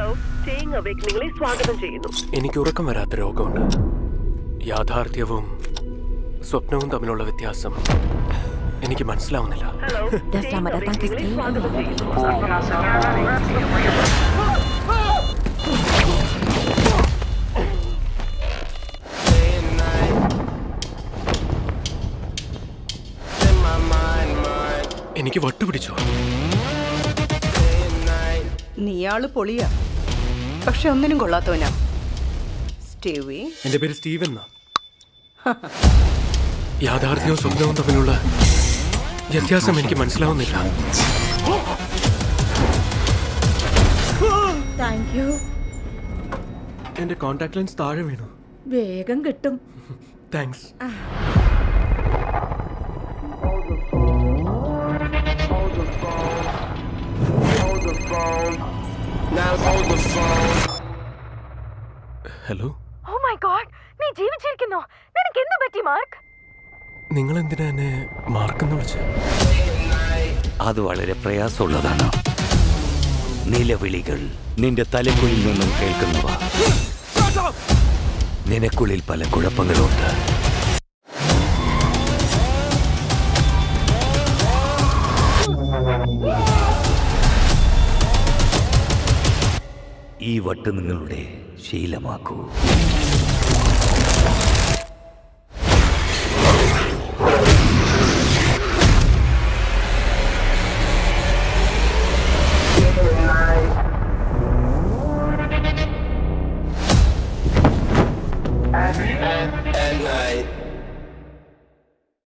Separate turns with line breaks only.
അവേക്കനിങ്ങളെ സ്വാഗതം ചെയ്യുന്നു.
എനിക്ക് ഉറക്കം വരാത്ത രോഗമുണ്ട്. യാഥാർത്ഥ്യവും സ്വപ്നവും തമ്മിലുള്ള വ്യത്യാസം എനിക്ക് മനസ്സിലാവുന്നില്ല.
ഹലോ
എനിക്ക് വട്ടുപിടിച്ചോ?
നീയാൾ പൊളിയാ. പക്ഷെ ഒന്നിനും കൊള്ളാത്തവനാ. സ്റ്റീവി?
എന്റെ പേര് സ്റ്റീവൻ എന്നാ. യാഥാർത്ഥ്യവും സ്വപ്നവും തമ്മിലുള്ള വ്യത്യാസം എനിക്ക് മനസ്സിലാവുന്നില്ല. എന്റെ കോൺടാക്ട് ലെൻസ് താഴെ വീണു.
വേഗം കിട്ടും.
Thanks hello
oh my god നീ ജീവിച്ചിരിക്കുന്നോ? നിനക്ക് എന്ത് പറ്റി മാർക്ക്?
നിങ്ങൾ എന്തിനാ എന്നെ മാർക്കെന്ന് വിളിച്ചത്
അത് വളരെ പ്രയാസമുള്ളതാണ്. നിലവിളികൾ നിന്റെ തലക്കുള്ളിൽ നിന്നും കേൾക്കുന്നവ. നിനക്കുള്ളിൽ പല കുഴപ്പങ്ങളുണ്ട്. ഈ വട്ട് നിങ്ങളുടെ ശീലമാക്കൂ night.